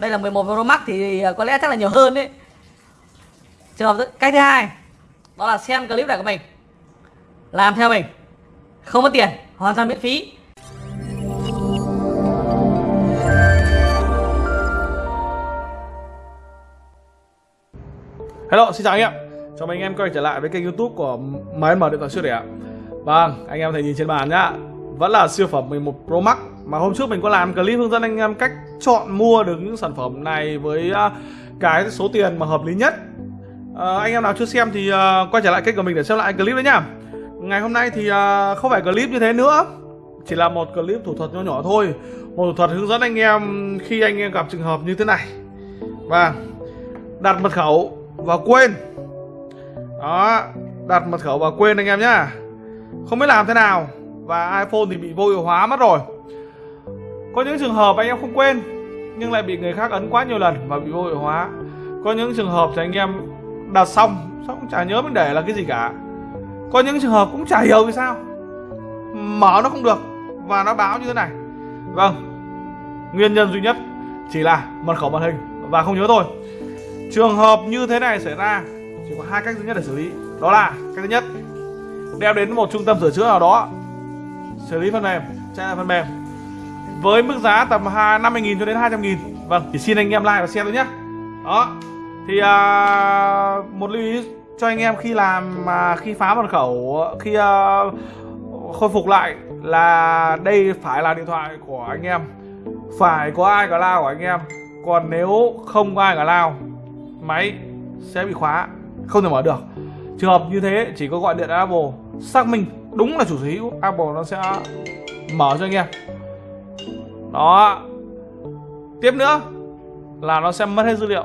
đây là 11 Pro Max thì à, có lẽ chắc là nhiều hơn đấy. Trường hợp cách thứ hai đó là xem clip này của mình. Làm theo mình. Không mất tiền hoàn toàn miễn phí. Hello, xin chào anh em. Chào mừng anh em quay trở lại với kênh youtube của Máy mở điện thoại siêu rẻ Vâng, anh em thấy nhìn trên bàn nhá. Vẫn là siêu phẩm 11 Pro Max. Mà hôm trước mình có làm clip hướng dẫn anh em cách chọn mua được những sản phẩm này Với à, cái số tiền mà hợp lý nhất. À, Anh em nào chưa xem thì à, quay trở lại kênh của mình để xem lại clip đấy nhá Ngày hôm nay thì à, không phải clip như thế nữa Chỉ là một clip thủ thuật nhỏ nhỏ thôi. Một thủ thuật hướng dẫn anh em khi anh em gặp trường hợp như thế này. Và Đặt mật khẩu và quên. Đó đặt mật khẩu và quên anh em nhá. Không biết làm thế nào và iphone thì bị vô hiệu hóa mất rồi có những trường hợp anh em không quên, nhưng lại bị người khác ấn quá nhiều lần và bị vô hiệu hóa. Có những trường hợp thì anh em đặt xong xong chả nhớ mình để là cái gì cả. Có những trường hợp cũng chả hiểu vì sao. Mở nó không được và nó báo như thế này. Vâng nguyên nhân duy nhất chỉ là mật khẩu màn hình và không nhớ thôi. Trường hợp như thế này xảy ra, chỉ có hai cách duy nhất để xử lý. Đó là cách thứ nhất, đem đến một trung tâm sửa chữa nào đó. Xử lý phần mềm chạy lại phần mềm với mức giá tầm 50.000 cho đến 200.000 vâng thì xin anh em like và share thôi nhé. Đó thì à, một lưu ý cho anh em khi làm mà khi phá mật khẩu khi à, khôi phục lại là đây phải là điện thoại của anh em. Phải có ai cả lao của anh em. Còn nếu không có ai cả lao máy sẽ bị khóa không thể mở được. Trường hợp như thế chỉ có gọi điện Apple xác minh đúng là chủ sở hữu Apple nó sẽ mở cho anh em đó. Tiếp nữa, là nó sẽ mất hết dữ liệu.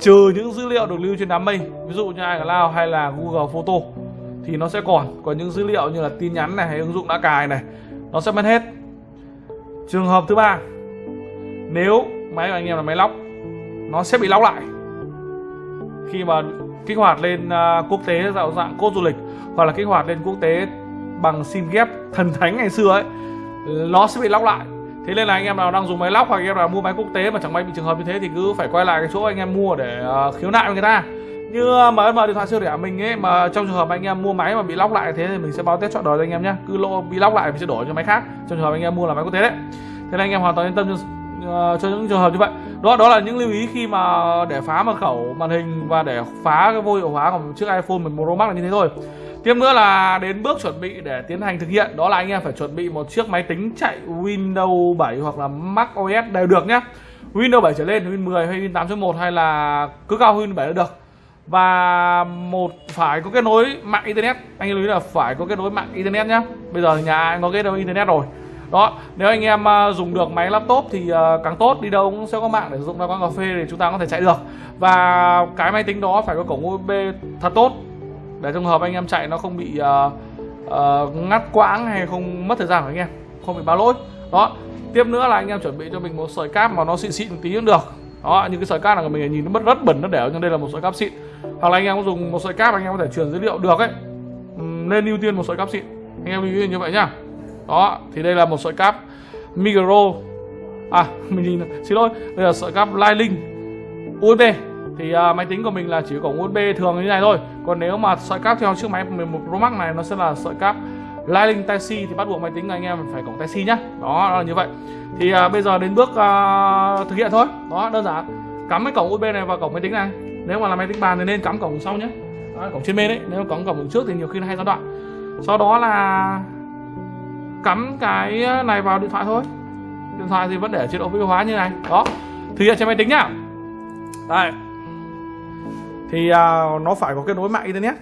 Trừ những dữ liệu được lưu trên đám mây, ví dụ như iCloud hay là Google Photo, thì nó sẽ còn. Còn những dữ liệu như là tin nhắn này, hay ứng dụng đã cài này, nó sẽ mất hết. Trường hợp thứ ba, nếu máy của anh em là máy lóc, nó sẽ bị lóc lại. Khi mà kích hoạt lên à, quốc tế dạng dạng cốt du lịch, hoặc là kích hoạt lên quốc tế bằng sim ghép thần thánh ngày xưa ấy, nó sẽ bị lóc lại thế nên là anh em nào đang dùng máy lóc hoặc anh em nào mua máy quốc tế mà chẳng may bị trường hợp như thế thì cứ phải quay lại cái chỗ anh em mua để uh, khiếu nại với người ta. Như ờ, mà mở điện thoại siêu rẻ mình ấy mà trong trường hợp anh em mua máy mà bị lóc lại thế thì mình sẽ báo test chọn đời cho anh em nhé cứ lỗ bị lóc lại mình sẽ đổi cho máy khác. Trong trường hợp anh em mua là máy quốc tế đấy. Thế nên anh em hoàn toàn yên tâm cho, uh, cho những trường hợp như vậy. Đó đó là những lưu ý khi mà để phá mật khẩu màn hình và để phá cái vô hiệu hóa của chiếc iPhone 11 Pro Max là như thế thôi tiếp nữa là đến bước chuẩn bị để tiến hành thực hiện. Đó là anh em phải chuẩn bị một chiếc máy tính chạy Windows 7 hoặc là Mac OS đều được nhé. Windows 7 trở lên Windows 10 hay Windows 8.1 hay là cứ cao Windows 7 là được. Và một phải có kết nối mạng internet. Anh lưu ý là phải có kết nối mạng internet nhé. bây giờ nhà anh có kết nối internet rồi. Đó, nếu anh em ờ, dùng được máy laptop thì ờ, càng tốt. Đi đâu cũng sẽ có mạng để sử dụng ra quán cà phê thì chúng ta có thể chạy được. Và cái máy tính đó phải có cổng USB thật tốt để trong hợp anh em chạy nó không bị uh, uh, ngắt quãng hay không mất thời gian của anh em không bị báo lỗi. Đó tiếp nữa là anh em chuẩn bị cho mình một sợi cáp mà nó xịn xịn một tí cũng được. Đó những cái sợi cáp này của mình nhìn nó rất rất bẩn nó đẻo nhưng đây là một sợi cáp xịn. Hoặc là anh em có dùng một sợi cáp anh em có thể truyền dữ liệu được ấy. Ừ, Nên ưu tiên một sợi cáp xịn. Anh em lưu ý như vậy nhá. Đó thì đây là một sợi cáp micro à mình nhìn xin lỗi đây là sợi cáp Lightning USB thì uh, máy tính của mình là chỉ có USB thường như này thôi. Còn nếu mà sợi cáp theo chiếc máy 11 Pro Max này nó sẽ là sợi cáp Lightning Type C thì bắt buộc máy tính anh em phải cổng Type C nhá. Đó, đó là như vậy. Thì uh, bây giờ đến bước uh, thực hiện thôi. Đó đơn giản. Cắm cái cổng USB này vào cổng máy tính này. Nếu mà là máy tính bàn thì nên cắm cổng sau nhé đó, cổng trên bên đấy nếu cắm cổng trước thì nhiều khi nó hay gián đoạn. Sau đó là cắm cái này vào điện thoại thôi. Điện thoại thì vẫn để chế độ vô hóa như này. Đó thực hiện trên máy tính nhá. Đây thì uh, nó phải có kết nối mạng internet.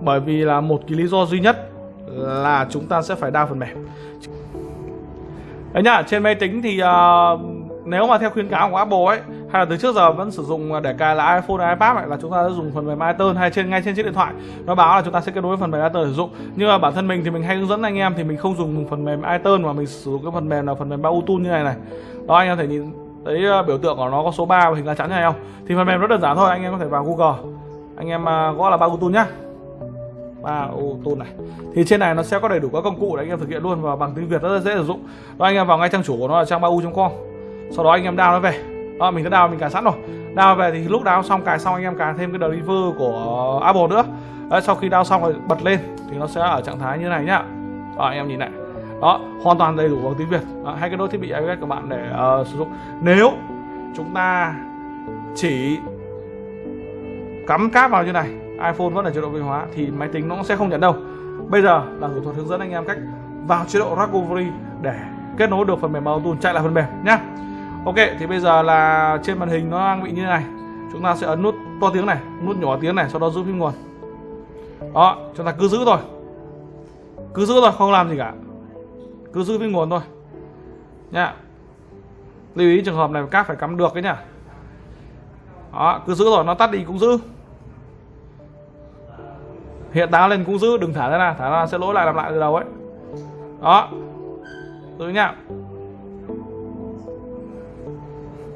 Bởi vì là một cái lý do duy nhất là chúng ta sẽ phải đa phần mềm. Đấy nhá trên máy tính thì uh, nếu mà theo khuyến cáo của Apple ấy hay là từ trước giờ vẫn sử dụng để cài là iPhone hay iPad ấy, là chúng ta sẽ dùng phần mềm iTunes hay trên ngay trên chiếc điện thoại. Nó báo là chúng ta sẽ kết nối phần mềm iTunes sử dụng. Nhưng mà bản thân mình thì mình hay hướng dẫn anh em thì mình không dùng phần mềm iTunes mà mình sử dụng cái phần mềm là phần mềm Bluetooth như này này. Đó anh em thể nhìn thấy ờ, biểu tượng của nó có số 3 và hình lá chắn này không? Thì phần mềm rất đơn giản thôi anh em có thể vào Google. Anh em à, gõ là ba Auto nhá. Ba Auto này. Thì trên này nó sẽ có đầy đủ các công cụ để anh em thực hiện luôn và bằng tiếng Việt rất là dễ sử dụng. Đó anh em vào ngay trang chủ của nó là trang bau.com sau đó anh em đào nó về. Đó mình đã đào mình cài sẵn rồi. Đào về thì lúc đào xong cài xong anh em cài thêm cái driver của Apple nữa. Đấy, sau khi đào xong rồi bật lên thì nó sẽ ở trạng thái như này nhá. Đó, anh em nhìn này đó hoàn toàn đầy đủ bằng tiếng Việt. Đó, hai cái đôi thiết bị iOS của bạn để uh, sử dụng. Nếu chúng ta chỉ cắm cáp vào như này iPhone vẫn là chế độ vi hóa thì máy tính nó sẽ không nhận đâu. Bây giờ là thủ thuật hướng dẫn anh em cách vào chế độ recovery để kết nối được phần mềm auto chạy lại phần mềm nhá. Ok thì bây giờ là trên màn hình nó đang bị như này. Chúng ta sẽ ấn nút to tiếng này nút nhỏ tiếng này sau đó giữ phím nguồn. Đó chúng ta cứ giữ thôi. Cứ giữ thôi không làm gì cả cứ giữ với nguồn thôi. Nhá lưu ý trường hợp này các phải cắm được đấy nhá đó, cứ giữ rồi, nó tắt đi cũng giữ. Hiện táo lên cũng giữ, đừng thả ra nào. Thả ra sẽ lỗi lại làm lại từ đầu ấy. Đó. Giữ nhá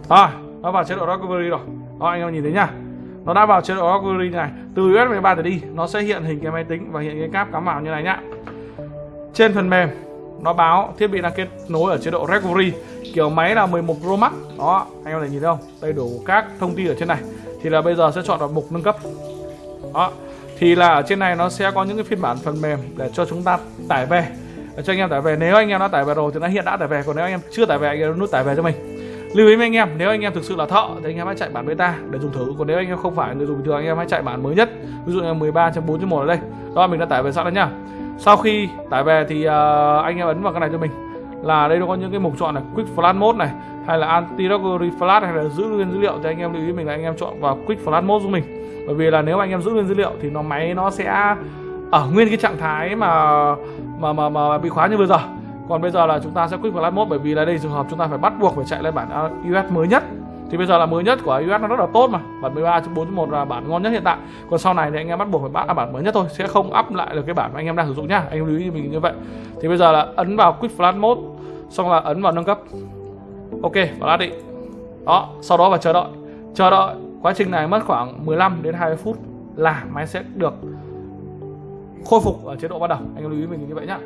rồi, nó vào chế độ recovery rồi. Đó, anh em nhìn thấy nhá nó đã vào chế độ recovery này. Từ USB 3 trở đi, nó sẽ hiện hình cái máy tính và hiện cái cáp cắm vào như này nhá. Trên phần mềm nó báo thiết bị đang kết nối ở chế độ recovery kiểu máy là 11 Pro Max. Đó, anh em này nhìn thấy không? Đầy đủ các thông tin ở trên này. Thì là bây giờ sẽ chọn vào mục nâng cấp. Đó, thì là ở trên này nó sẽ có những cái phiên bản phần mềm để cho chúng ta tải về. Để cho anh em tải về. Nếu anh em đã tải về rồi thì nó hiện đã tải về. Còn nếu anh em chưa tải về, anh em nút tải về cho mình. Lưu ý với anh em, nếu anh em thực sự là thợ thì anh em hãy chạy bản beta để dùng thử. Còn nếu anh em không phải người dùng bình thường, anh em hãy chạy bản mới nhất. Ví dụ như 13.4.1 ở đây. Đó mình đã tải về sẵn rồi nhá sau khi tải về thì uh, anh em ấn vào cái này cho mình. Là đây nó có những cái mục chọn này quick flash mode này hay là anti recovery flash hay là giữ nguyên dữ liệu thì anh em lưu ý mình là anh em chọn vào quick flash mode giúp mình. Bởi vì là nếu anh em giữ nguyên dữ liệu thì nó máy nó sẽ ở nguyên cái trạng thái mà mà mà, mà bị khóa như bây giờ. Còn bây giờ là chúng ta sẽ quick flash mode bởi vì là đây trường hợp chúng ta phải bắt buộc phải chạy lên bản iOS mới nhất thì bây giờ là mới nhất của iOS nó rất là tốt mà. Bản 13.4.1 là bản ngon nhất hiện tại. Còn sau này thì anh em bắt buộc phải bắt là bản mới nhất thôi, sẽ không up lại được cái bản mà anh em đang sử dụng nhá. Anh em lưu ý mình như vậy. Thì bây giờ là ấn vào quick flash mode, xong là ấn vào nâng cấp. Ok, flash đi. Đó, sau đó và chờ đợi. Chờ đợi quá trình này mất khoảng 15 đến 20 phút là máy sẽ được khôi phục ở chế độ ban đầu. Anh em lưu ý mình như vậy nhá.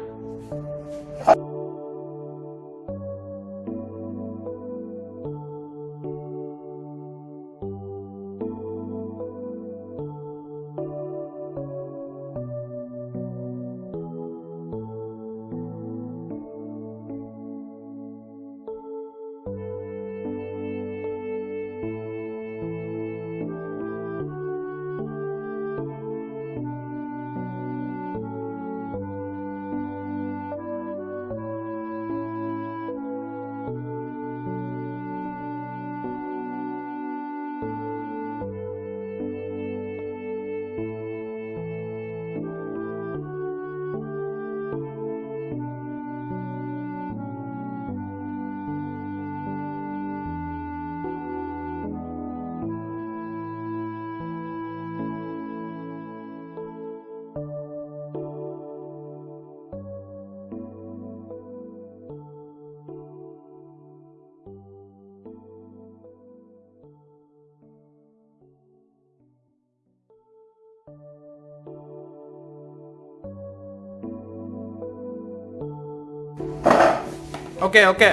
Ok ok.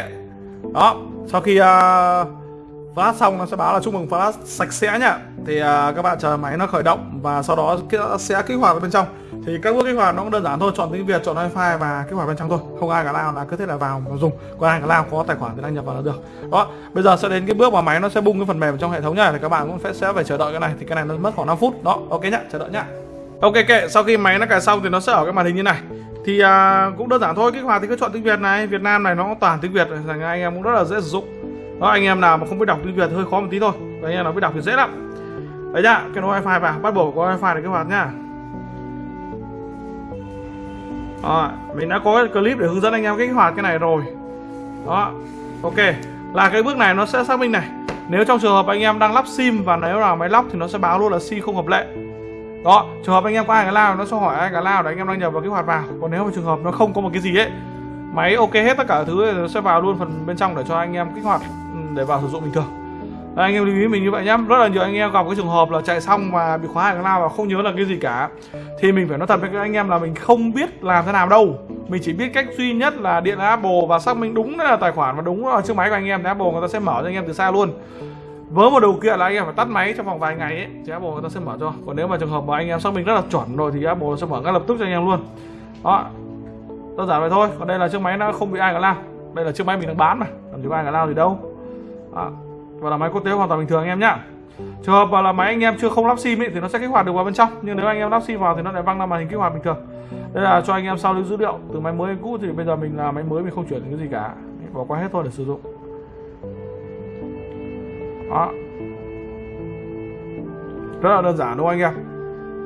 Đó sau khi à, uh, flash xong nó sẽ báo là chúc mừng flash sạch sẽ nhá. Thì uh, các bạn chờ máy nó khởi động và sau đó sẽ kích hoạt ở bên trong thì các bước kích hoạt nó cũng đơn giản thôi chọn tiếng việt chọn wifi và kích hoạt bên trong thôi. Không ai cả lao là cứ thế là vào và dùng. Còn ai cả lao có tài khoản thì đăng nhập vào là được. Đó bây giờ sẽ đến cái bước mà máy nó sẽ bung cái phần mềm trong hệ thống nhá thì các bạn cũng sẽ phải chờ đợi cái này. Thì cái này nó mất khoảng 5 phút. Đó ok nhá chờ đợi nhá. Ok kệ sau khi máy nó cài xong thì nó sẽ ở cái màn hình như này. Thì à, cũng đơn giản thôi kích hoạt thì cứ chọn tiếng việt này. Việt nam này nó toàn tiếng việt thành anh em cũng rất là dễ sử dụng. Đó anh em nào mà không biết đọc tiếng việt hơi khó một tí thôi. Anh em nào biết đọc thì dễ lắm. Đấy nhá cái nối wifi vào bắt buộc có wifi để kích hoạt nhá đó, mình đã có clip để hướng dẫn anh em kích hoạt cái này rồi. Đó ok. Là cái bước này nó sẽ xác minh này. Nếu trong trường hợp anh em đang lắp sim và nếu là máy lóc thì nó sẽ báo luôn là sim không hợp lệ. Đó trường hợp anh em có ai cả lao nó sẽ hỏi ai cả lao để anh em đăng nhập vào kích hoạt vào. Còn nếu mà trường hợp nó không có một cái gì ấy máy ok hết tất cả thứ nó sẽ vào luôn phần bên trong để cho anh em kích hoạt ừ, để vào sử dụng bình thường. Đây, anh em lưu ý mình như vậy nhá. Rất là nhiều anh em gặp cái trường hợp là chạy xong mà bị khóa hàng lao và không nhớ là cái gì cả. Thì mình phải nói thật với các anh em là mình không biết làm thế nào đâu. Mình chỉ biết cách duy nhất là điện Apple và xác minh đúng là tài khoản và đúng là chiếc máy của anh em. Thì Apple người ta sẽ mở cho anh em từ xa luôn. Với một điều kiện là anh em phải tắt máy trong vòng vài ngày ấy thì Apple người ta sẽ mở cho. Còn nếu mà trường hợp mà anh em xác minh rất là chuẩn rồi thì Apple sẽ mở ngay lập tức cho anh em luôn. Đó. Đơn giản vậy thôi. Còn đây là chiếc máy nó không bị ai cả lao. Đây là chiếc máy mình đang bán mà. Làm gì có ai cả lao gì đâu. Đó và là máy quốc tế hoàn toàn bình thường anh em nhá. Trường hợp là máy anh em chưa không lắp sim ấy, thì nó sẽ kích hoạt được vào bên trong. Nhưng nếu anh em lắp sim vào thì nó lại văng ra màn hình kích hoạt bình thường. Đây là cho anh em sao lưu dữ liệu từ máy mới đến cũ thì bây giờ mình là máy mới mình không chuyển cái gì cả. Bỏ qua hết thôi để sử dụng. Đó. Rất là đơn giản đúng không anh em?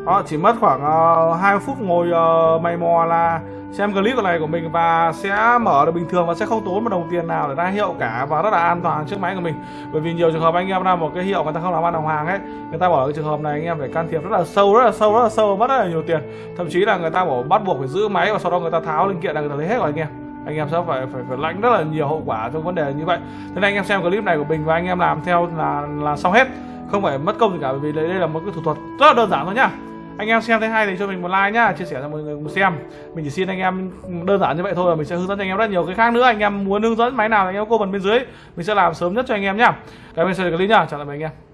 Đó chỉ mất khoảng ờ, uh, 2 phút ngồi uh, mày mò là xem clip này của mình và sẽ mở được bình thường và sẽ không tốn một đồng tiền nào để ra hiệu cả và rất là an toàn trước máy của mình. Bởi vì nhiều trường hợp anh em ra một cái hiệu người ta không làm ăn đồng hàng ấy người ta bỏ cái trường hợp này anh em phải can thiệp rất là sâu rất là sâu rất là sâu mất rất là nhiều tiền. Thậm chí là người ta bỏ bắt buộc phải giữ máy và sau đó người ta tháo linh kiện là người ta lấy hết rồi anh em. Anh em sẽ phải phải phải lãnh rất là nhiều hậu quả trong vấn đề như vậy. Thế nên anh em xem clip này của mình và anh em làm theo là là xong hết. Không phải mất công gì cả bởi vì đây, đây là một cái thủ thuật rất là đơn giản thôi nhá anh em xem thấy hay thì cho mình một like nhá, chia sẻ cho mọi người cùng xem. Mình chỉ xin anh em đơn giản như vậy thôi là mình sẽ hướng dẫn cho anh em rất nhiều cái khác nữa. Anh em muốn hướng dẫn máy nào thì anh em comment bên dưới. Mình sẽ làm sớm nhất cho anh em nhá. Cảm ơn xem clip nhá. Chào tạm biệt anh em.